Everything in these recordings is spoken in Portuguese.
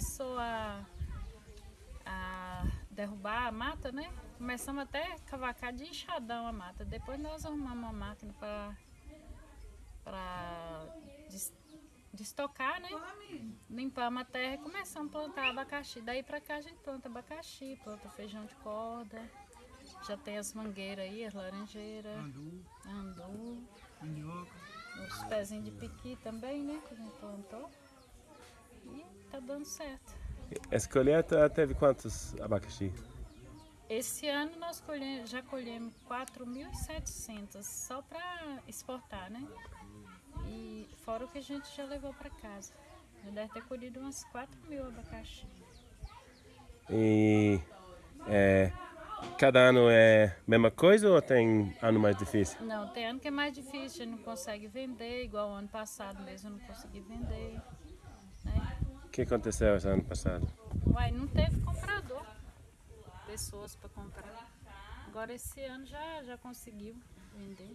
começou a, a derrubar a mata, né? Começamos até a cavacar de enxadão a mata. Depois nós arrumamos uma máquina para para destocar, né? Limpamos a terra e começamos a plantar abacaxi. Daí pra cá a gente planta abacaxi, planta feijão de corda. Já tem as mangueiras aí, as laranjeiras. Andu, Andu. mandioca. Os pezinhos de piqui também, né? Que a gente plantou. E tá dando certo. Essa colheita teve quantos abacaxi? Esse ano nós colhe- já colhemos 4.700 só para exportar, né? E fora o que a gente já levou para casa. Já deve ter colhido umas 4 mil abacaxi. E é, cada ano é a mesma coisa ou tem ano mais difícil? Não, tem ano que é mais difícil, a gente não consegue vender, igual o ano passado mesmo eu não consegui vender. Né? O que aconteceu esse ano passado? Uai, não teve comprador, pessoas para comprar. Agora esse ano já, já conseguiu vender.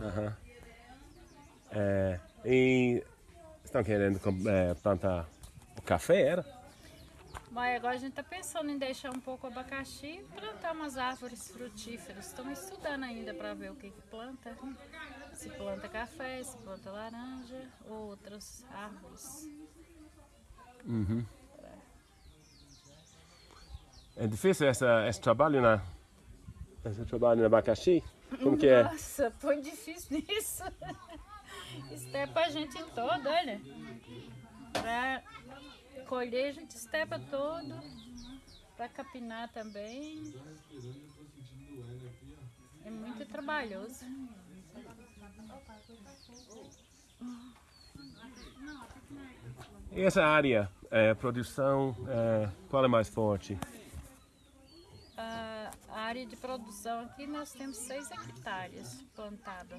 Aham. É, e estão querendo é, plantar o café, era? Mas agora a gente está pensando em deixar um pouco o abacaxi e plantar umas árvores frutíferas. Estamos estudando ainda para ver o que, que planta. Se planta café, se planta laranja, ou outras árvores. Uhum. É difícil essa, esse trabalho na esse trabalho no abacaxi? Como que é? Nossa, foi difícil nisso. Estepa a gente todo, olha. Pra colher a gente estepa todo. Pra capinar também. É muito trabalhoso. Essa área, é, produção, é, qual é mais forte? A área de produção aqui nós temos 6 hectares plantada.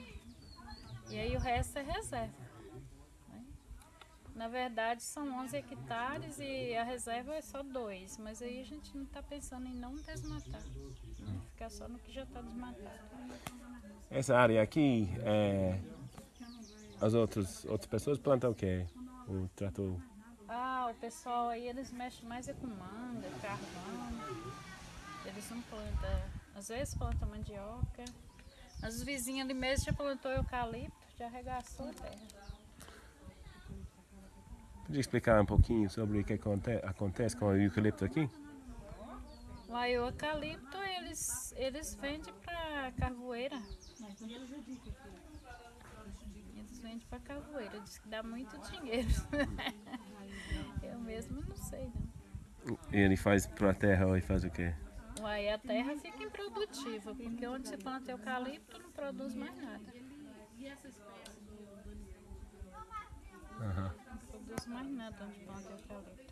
E aí o resto é reserva. né? Na verdade são 11 hectares e a reserva é só 2. Mas aí a gente não está pensando em não desmatar. Ficar só no que já está desmatado. Essa área aqui, é, as outras, outras pessoas plantam o quê? O trator? Ah, o pessoal aí eles mexem mais é com manga, carvão. Eles não plantam. Às vezes plantam mandioca. Mas os vizinhos ali mesmo já plantou eucalipto, já arregaçou a terra. Podia explicar um pouquinho sobre o que aconte, acontece com o eucalipto aqui? Lá o eucalipto eles, eles vendem para carvoeira. Eles vendem para carvoeira, diz que dá muito dinheiro. Eu mesmo não sei não. E ele faz para a terra ou ele faz o quê? Aí a terra fica improdutiva, porque onde se planta eucalipto não produz mais nada. Aham. Não produz mais nada onde planta eucalipto.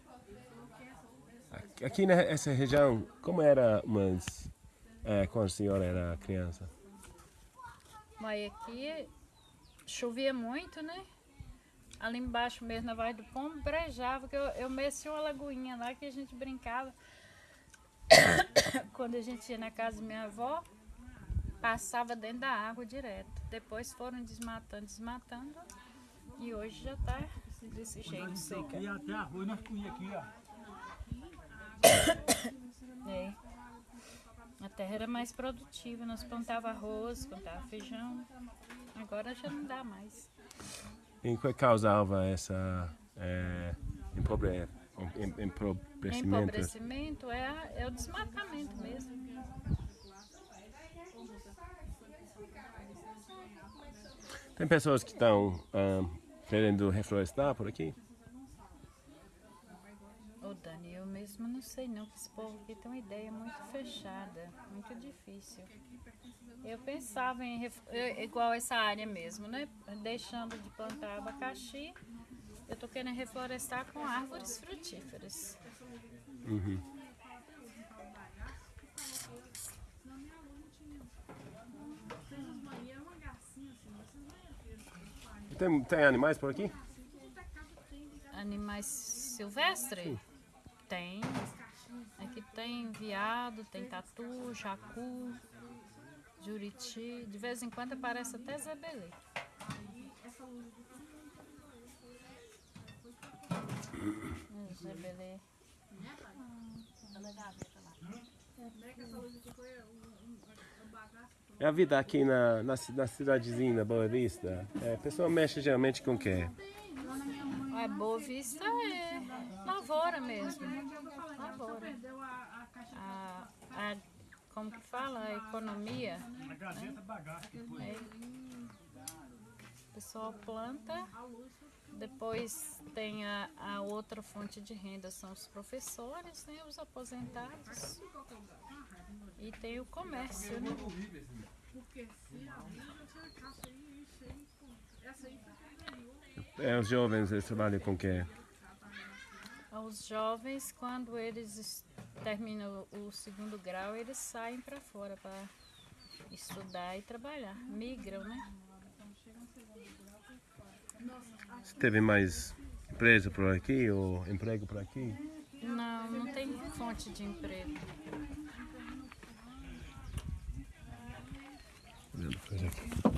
Aqui- nessa região, como era umas, é, quando a senhora era criança? Mas aqui chovia muito, né? Ali embaixo mesmo, na Vaz do Pombo, brejava, que eu, eu meci uma lagoinha lá que a gente brincava. Quando a gente ia na casa da minha avó, passava dentro da água direto. Depois foram desmatando, desmatando. E hoje já tá desse jeito, seca. Aqui até arroz nós comíamos aqui, ó. É. A terra era mais produtiva, nós plantava arroz, plantava feijão. Agora já não dá mais. E o que causava essa é, empobre, em- empobrecimento? Empobrecimento é, a- é o desmatamento mesmo. Tem pessoas que estão ah, querendo reflorestar por aqui? Ô Dani, eu mesmo não sei não, que esse povo aqui tem uma ideia muito fechada, muito difícil. Eu pensava em, igual essa área mesmo, né? Deixando de plantar abacaxi, eu tô querendo reflorestar com árvores frutíferas. Uhum. Tem, tem animais por aqui? Animais silvestres? Tem. Aqui tem veado, tem tatu, jacu, juriti. De vez em quando aparece até zebelê. Jebelê. E a vida aqui na, na, na cidadezinha, Boa Vista, é, a pessoa mexe geralmente com o quê? A Boa Vista é lavoura mesmo. Lavoura. A, a, como que fala? A economia. A Gazeta bagaça que foi. Aí, o pessoal planta, depois tem a, a outra fonte de renda, são os professores, né, os aposentados. E tem o comércio, né? É, os jovens eles trabalham com o quê? Os jovens, quando eles es- terminam o segundo grau, eles saem para fora para estudar e trabalhar. Migram, né? Você teve mais empresa por aqui ou emprego por aqui? Não, não tem fonte de emprego. Coisa aqui.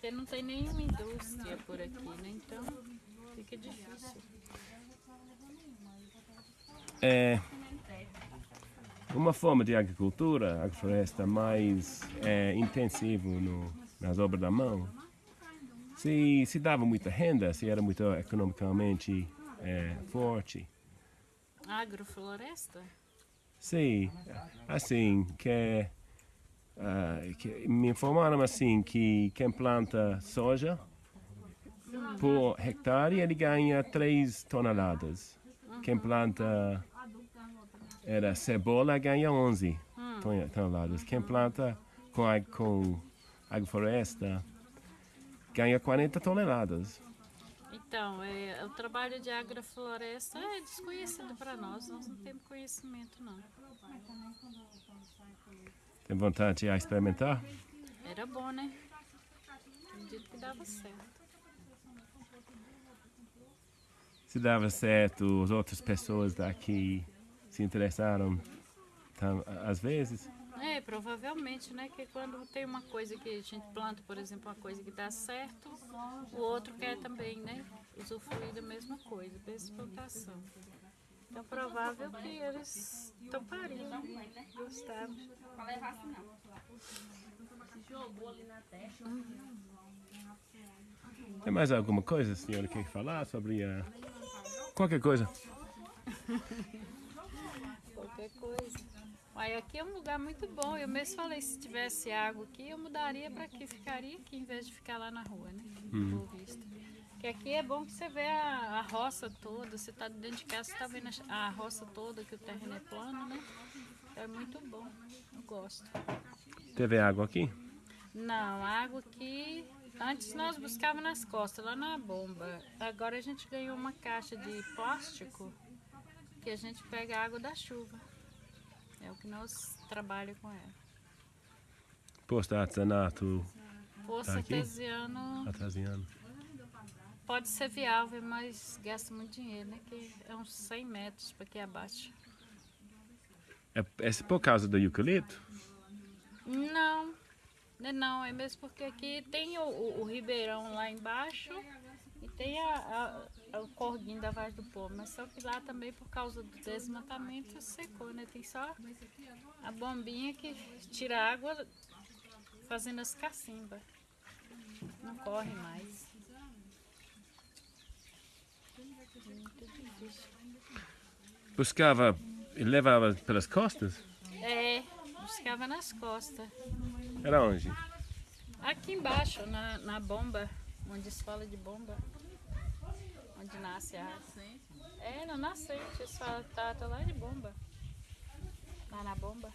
Porque não tem nenhuma indústria por aqui, né? Então fica difícil. É uma forma de agricultura, agrofloresta mais é, intensivo no, nas obras da mão. Se, se dava muita renda, se era muito economicamente é, forte. Agrofloresta? Sim, assim, que, ah, que me informaram assim que quem planta soja por hectare ele ganha 3 toneladas. Quem planta era cebola ganha 11 ton- toneladas. Quem planta com, com agrofloresta ganha 40 toneladas. Então, é, o trabalho de agrofloresta é desconhecido para nós, nós não temos conhecimento não. Tem vontade de experimentar? Era bom, né? Acredito que dava certo. Se dava certo, as outras pessoas daqui se interessaram tam- às vezes. É, provavelmente, né? Que quando tem uma coisa que a gente planta, por exemplo, uma coisa que dá certo, o outro quer também, né? Usufruir da mesma coisa, mesma plantação. Então, provável que eles topariam, gostaram. Tem mais alguma coisa, senhora, que quer falar sobre a... qualquer coisa? Qualquer coisa. Aí aqui é um lugar muito bom. Eu mesmo falei, se tivesse água aqui, eu mudaria para aqui, ficaria aqui em vez de ficar lá na rua, né? Vista. Porque aqui é bom que você vê a, a roça toda, você tá dentro de casa, você tá vendo a, a roça toda, que o terreno é plano, né? É muito bom. Eu gosto. Teve água aqui? Não, água aqui. Antes nós buscávamos nas costas, lá na bomba. Agora a gente ganhou uma caixa de plástico que a gente pega a água da chuva. É o que nós trabalhamos com ela. Posto artesanato Poço Tá artesiano artesiano. pode ser viável, mas gasta muito dinheiro, né? Que é uns 100 metros para aqui abaixo. É, é por causa do eucalipto? Não, não, é mesmo porque aqui tem o, o- o ribeirão lá embaixo e tem a, a- o corguinho da Vaz do Povo, mas só que lá também por causa do desmatamento secou, né? Tem só a bombinha que tira água fazendo as cacimbas. Não corre mais. Buscava e levava pelas costas? É, buscava nas costas. Era onde? Aqui embaixo, na, na bomba, onde se fala de bomba, onde nasce a água. É, na nascente, eles falam, tá, tá lá de bomba. Lá na bomba.